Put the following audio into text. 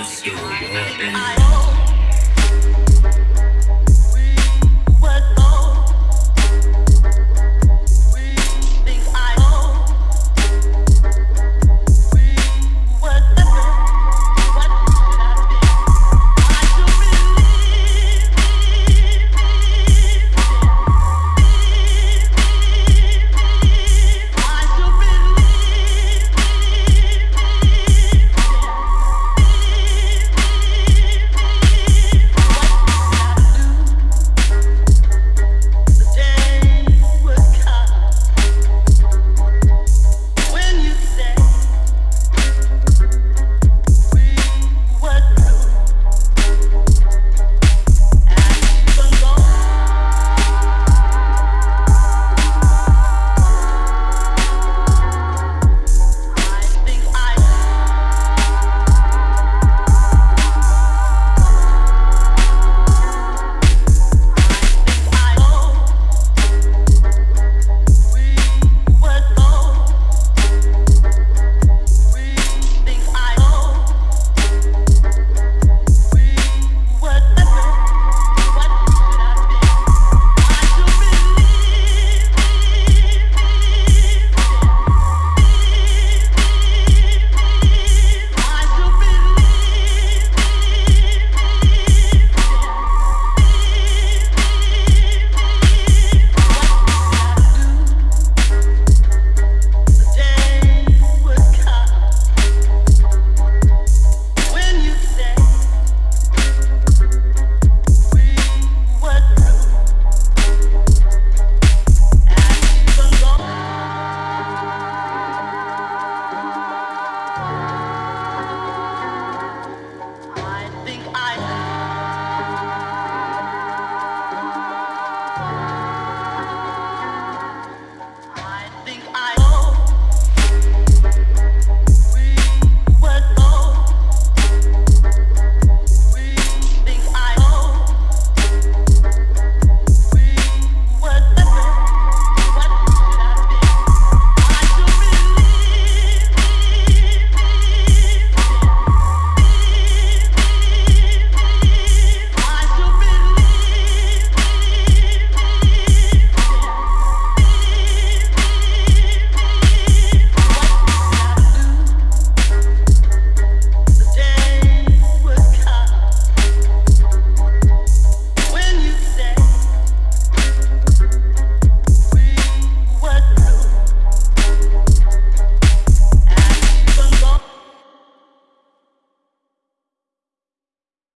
it's still.